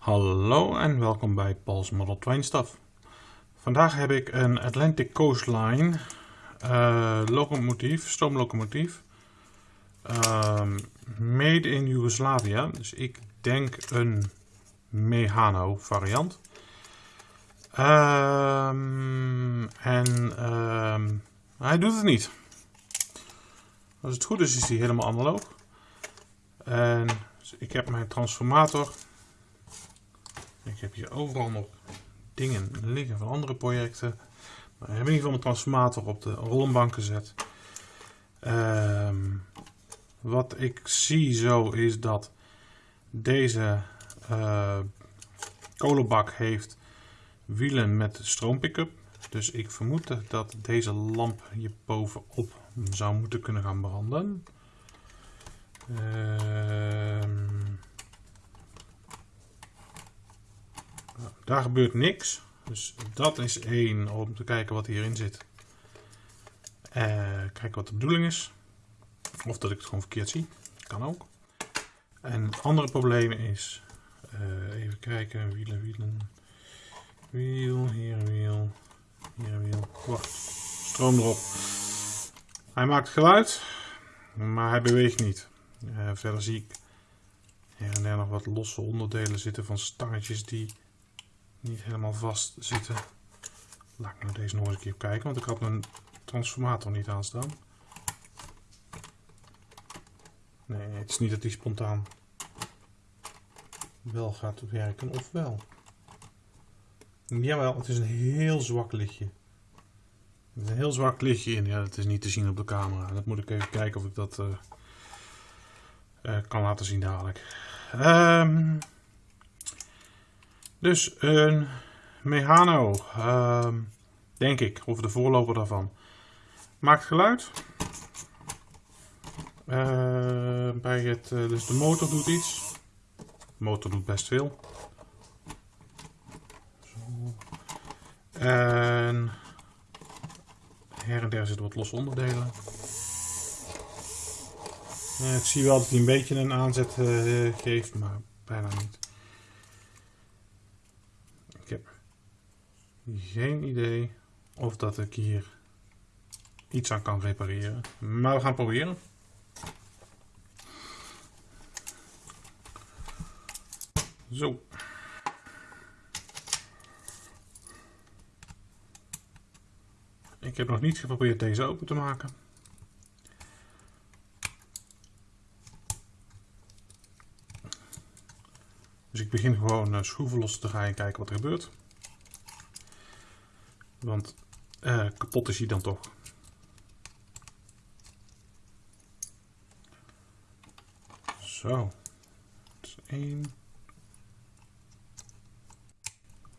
Hallo en welkom bij Paul's Model Train Stuff. Vandaag heb ik een Atlantic Coastline uh, locomotief, stoomlocomotief. Uh, made in Yugoslavia, dus ik denk een Mehano variant. Uh, en ehm, hij doet het niet. Als het goed is, is hij helemaal analoog. En ik heb mijn transformator ik heb hier overal nog dingen liggen van andere projecten. Maar ik heb in ieder geval mijn transformator op de rollenbank gezet. Ehm, wat ik zie zo is dat deze uh, kolenbak heeft wielen met stroompickup. Dus ik vermoed dat deze lamp hier bovenop zou moeten kunnen gaan branden. Ehm Daar gebeurt niks. Dus dat is één om te kijken wat hierin zit. Uh, kijken wat de bedoeling is. Of dat ik het gewoon verkeerd zie. Kan ook. En het andere probleem is. Uh, even kijken. Wielen, wielen. Wiel, hier wiel. Hier wiel. Wacht. Stroom erop. Hij maakt geluid. Maar hij beweegt niet. Uh, verder zie ik hier en daar nog wat losse onderdelen zitten van stangetjes die niet helemaal vast zitten. Laat ik nou deze nog eens een keer kijken, want ik had mijn transformator niet aanstaan. Nee, het is niet dat die spontaan wel gaat werken, of wel. Jawel, het is een heel zwak lichtje. Er is een heel zwak lichtje in. Ja, dat is niet te zien op de camera. Dat moet ik even kijken of ik dat uh, uh, kan laten zien dadelijk. Um, dus een Mehano, uh, denk ik, of de voorloper daarvan. Maakt geluid. Uh, bij het, uh, dus de motor doet iets. De motor doet best veel. Zo. En her en der zitten wat losse onderdelen. ik zie wel dat hij een beetje een aanzet uh, geeft, maar bijna niet. Geen idee of dat ik hier iets aan kan repareren. Maar we gaan proberen. Zo. Ik heb nog niet geprobeerd deze open te maken. Dus ik begin gewoon eh, schroeven los te gaan en kijken wat er gebeurt. Want uh, kapot is hij dan toch. Zo. Dat is één.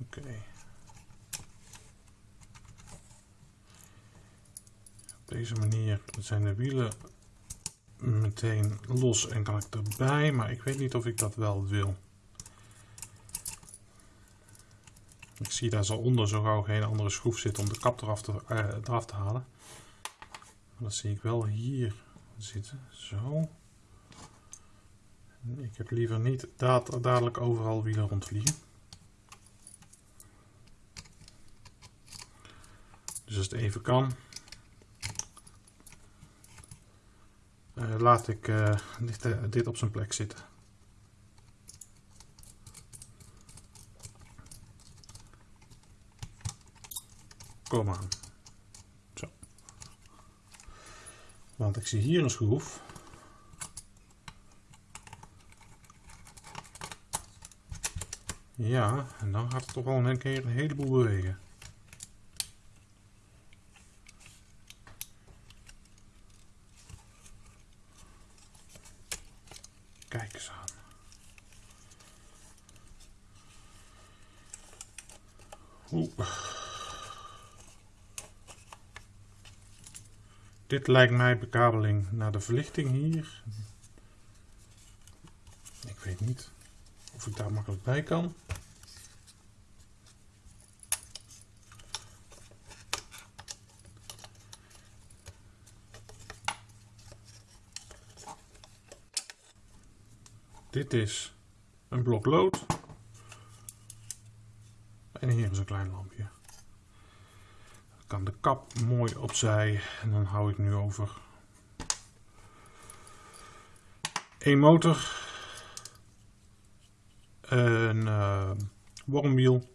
Oké. Op deze manier zijn de wielen meteen los en kan ik erbij. Maar ik weet niet of ik dat wel wil. Ik zie daar zo onder zo gauw geen andere schroef zitten om de kap eraf te, eraf te halen. Maar dat zie ik wel hier zitten. Zo. Ik heb liever niet dat dadelijk overal wielen rondvliegen. Dus als het even kan, uh, laat ik uh, dit, dit op zijn plek zitten. Kom aan. Zo. Want ik zie hier een schroef. Ja, en dan gaat het toch wel een keer een heleboel bewegen. Kijk eens aan. Oeh. Dit lijkt mij bekabeling naar de verlichting hier. Ik weet niet of ik daar makkelijk bij kan. Dit is een blok lood. En hier is een klein lampje. Kan de kap mooi opzij. En dan hou ik nu over een motor. Een uh, wormwiel.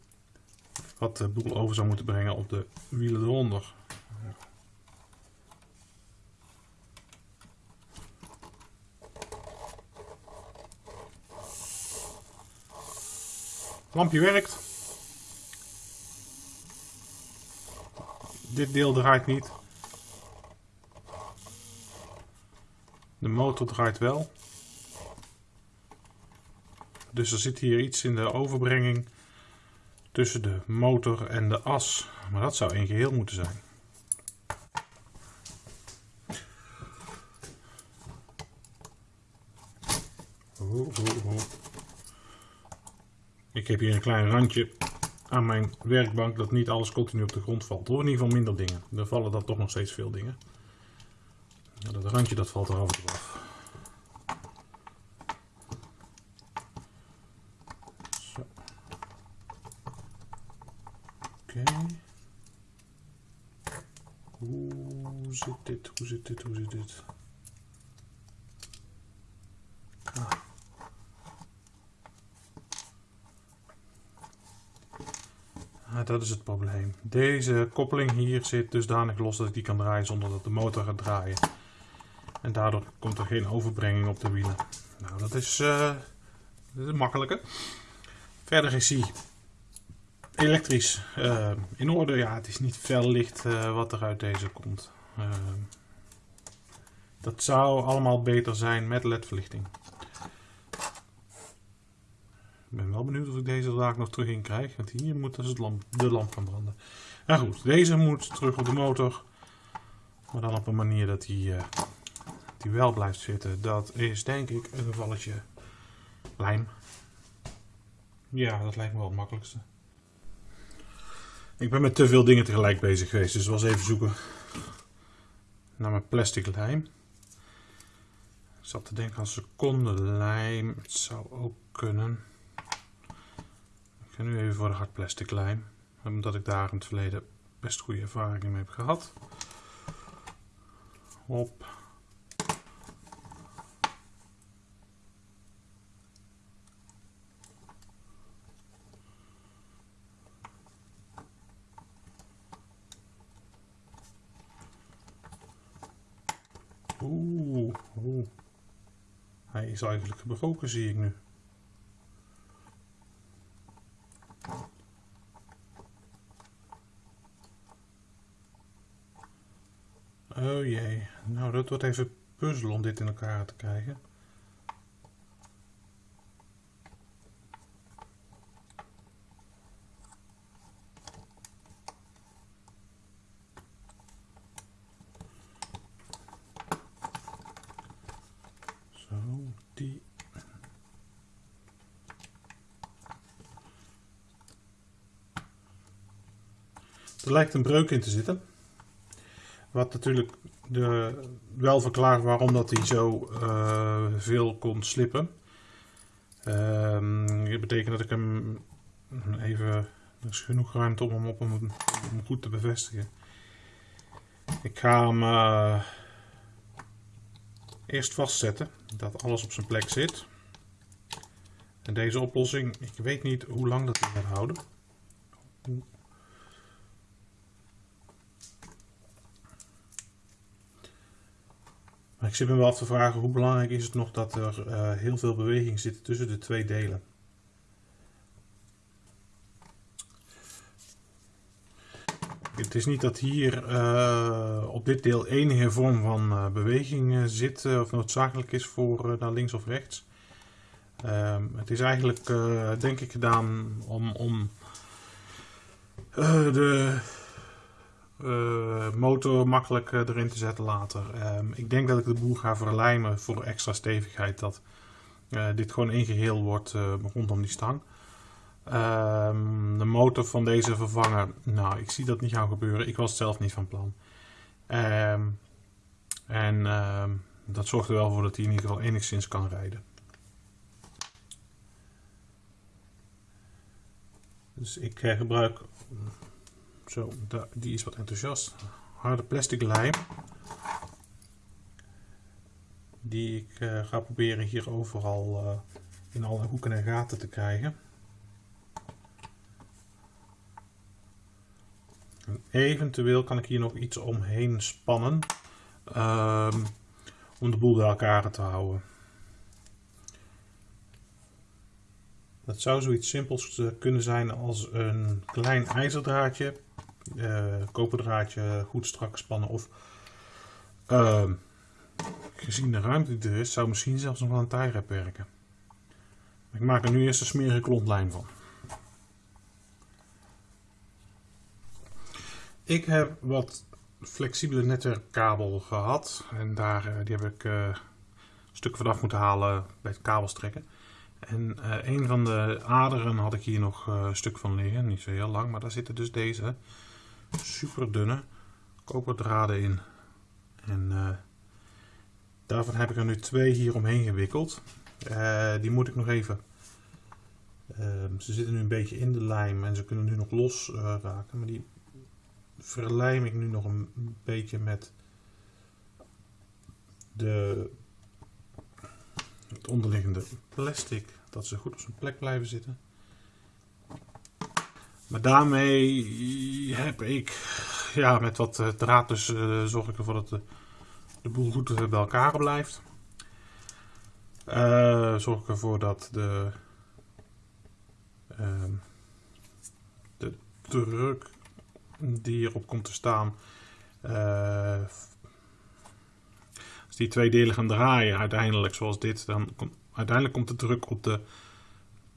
Wat de boel over zou moeten brengen op de wielen eronder. Lampje werkt. Dit deel draait niet. De motor draait wel. Dus er zit hier iets in de overbrenging tussen de motor en de as. Maar dat zou één geheel moeten zijn. Ik heb hier een klein randje aan mijn werkbank dat niet alles continu op de grond valt. Of in ieder geval minder dingen. Er vallen dan toch nog steeds veel dingen. dat randje dat valt er af en af. Zo. Oké. Hoe zit dit? Hoe zit dit? Hoe zit dit? Dat is het probleem. Deze koppeling hier zit dusdanig los dat ik die kan draaien zonder dat de motor gaat draaien. En daardoor komt er geen overbrenging op de wielen. Nou, dat is, uh, dat is makkelijke. Verder is hij elektrisch uh, in orde. Ja, het is niet fel licht uh, wat er uit deze komt. dat zou allemaal beter zijn met ledverlichting. Ik ben wel benieuwd of ik deze er nog terug in krijg. Want hier moet dus het lamp, de lamp gaan branden. Nou goed, deze moet terug op de motor. Maar dan op een manier dat hij uh, die wel blijft zitten. Dat is denk ik een gevalletje lijm. Ja, dat lijkt me wel het makkelijkste. Ik ben met te veel dingen tegelijk bezig geweest. Dus was even zoeken naar mijn plastic lijm. Ik zat te denken aan seconde lijm. Het zou ook kunnen ga nu even voor de hard plastic lijm. Omdat ik daar in het verleden best goede ervaringen mee heb gehad. Hop. Oeh, oeh. Hij is eigenlijk gebroken zie ik nu. Oh jee, dat wordt even puzzel om dit in elkaar te krijgen. Zo, die. Er lijkt een breuk in te zitten. Wat natuurlijk de, wel verklaart waarom dat hij zo uh, veel kon slippen. Dat betekent dat ik hem even... Er is genoeg ruimte om hem op om, goed te bevestigen. Ik ga hem uh, eerst vastzetten. Dat alles op zijn plek zit. En deze oplossing, ik weet niet hoe lang dat hij gaat houden. Ik zit me wel af te vragen hoe belangrijk is het nog dat er uh, heel veel beweging zit tussen de twee delen. Het is niet dat hier uh, op dit deel enige vorm van uh, beweging zit of noodzakelijk is voor naar links of rechts. Ehm, het is eigenlijk denk ik gedaan om, om de uh, motor makkelijk uh, erin te zetten later. Um, ik denk dat ik de boel ga verlijmen voor extra stevigheid. Dat uh, dit gewoon één geheel wordt rondom die stang. Um, de motor van deze vervangen, nou ik zie dat niet gaan gebeuren. Ik was zelf niet van plan. Um, en dat zorgt er wel voor dat hij in ieder geval enigszins kan rijden. Dus ik eh, gebruik, zo, die is wat enthousiast, harde plastic lijm. Die ik uh, ga proberen hier overal uh, in alle hoeken en gaten te krijgen. En eventueel kan ik hier nog iets omheen spannen. Um, om de boel bij elkaar te houden. Dat zou zoiets simpels eh, kunnen zijn als een klein ijzerdraadje, uh, koperdraadje goed strak spannen of uh, gezien de ruimte die er is, zou misschien zelfs nog wel een tie werken. Ik maak er nu eerst een smerige klontlijn van. Ik heb wat flexibele netwerkkabel gehad en daar, eh, die heb ik uh, stukken vanaf moeten halen bij het kabels trekken. En uh, een van de aderen had ik hier nog een stuk van liggen, niet zo heel lang, maar daar zitten dus deze super dunne koperdraden in. En daarvan heb ik er nu twee hier omheen gewikkeld. die moet ik nog even ehm, ze zitten nu een beetje in de lijm en ze kunnen nu nog los raken. Maar die verlijm ik nu nog een beetje met de, het onderliggende plastic, dat ze goed op zijn plek blijven zitten. Maar daarmee heb ik, ja, met wat eh, draad dus uh, zorg ik ervoor dat de, de boel goed bij elkaar blijft. Zorg ik ervoor dat de, uh, de druk die hierop komt te staan. Die twee delen gaan draaien uiteindelijk zoals dit, dan komt uiteindelijk komt de druk op de,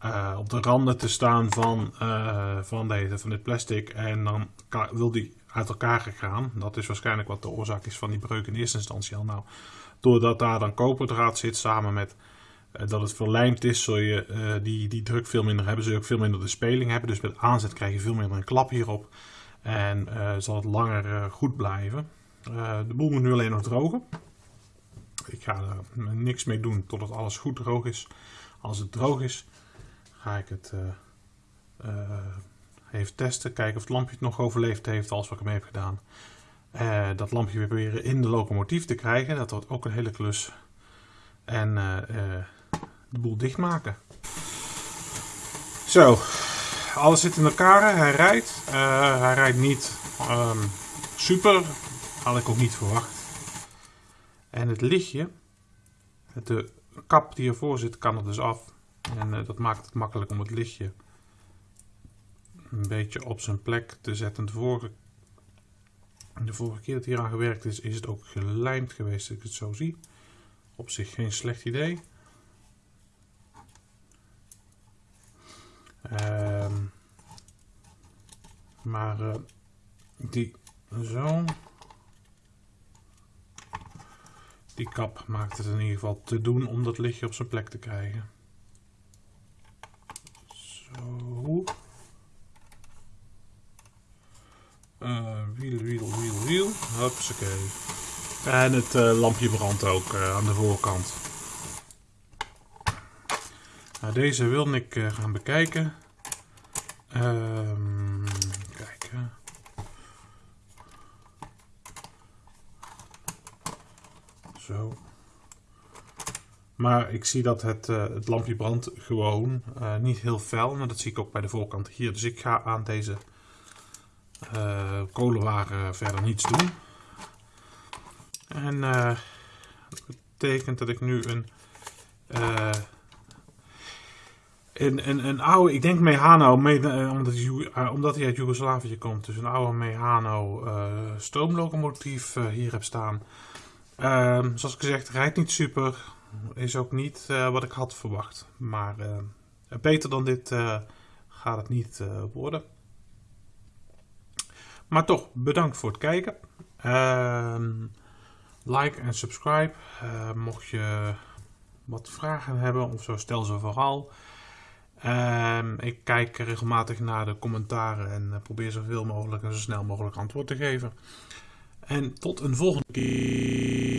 uh, op de randen te staan van, uh, van, deze, van dit plastic. En dan wil die uit elkaar gaan. Dat is waarschijnlijk wat de oorzaak is van die breuk in eerste instantie al. Nou, doordat daar dan koperdraad zit samen met dat het verlijmd is, zul je die, die druk veel minder hebben. Zul je ook veel minder de speling hebben. Dus met aanzet krijg je veel minder een klap hierop. En zal het langer goed blijven. De boel moet nu alleen nog drogen. Ik ga er niks mee doen totdat alles goed droog is. Als het droog is, ga ik het even testen. Kijken of het lampje het nog overleefd heeft, als wat ik ermee heb gedaan. dat lampje weer proberen in de locomotief te krijgen. Dat wordt ook een hele klus. En de boel dichtmaken. Zo, alles zit in elkaar. Hij rijdt. Uh, hij rijdt niet um, super. Had ik ook niet verwacht. En het lichtje, de kap die ervoor zit, kan er dus af. En uh, dat maakt het makkelijk om het lichtje een beetje op zijn plek te zetten. De vorige, de vorige keer dat hier aan gewerkt is, is het ook gelijmd geweest, als ik het zo zie. Op zich geen slecht idee. Um, maar uh, die zo. Die kap maakt het in ieder geval te doen om dat lichtje op zijn plek te krijgen. Zo. Uh, wiel, wiel, wiel, wiel. Hupsakee. En het uh, lampje brandt ook uh, aan de voorkant. Nou, deze wilde ik gaan bekijken. Um, kijken. Zo. Maar ik zie dat het, uh, het lampje brandt gewoon. Uh, niet heel fel. Maar dat zie ik ook bij de voorkant hier. Dus ik ga aan deze kolenwaren verder niets doen. En dat betekent dat ik nu een een, een, een oude, ik denk Mehano, eh, omdat, hij, omdat hij uit Joegoslavië komt. Dus een oude Mehano stoomlocomotief hier heb staan. Ehm, zoals ik gezegd, rijdt niet super. Is ook niet wat ik had verwacht. Maar beter dan dit gaat het niet worden. Maar toch, bedankt voor het kijken. Ehm, like en subscribe. mocht je wat vragen hebben of zo, stel ze vooral. Um, ik kijk regelmatig naar de commentaren en probeer zoveel mogelijk en zo snel mogelijk antwoord te geven. En tot een volgende keer.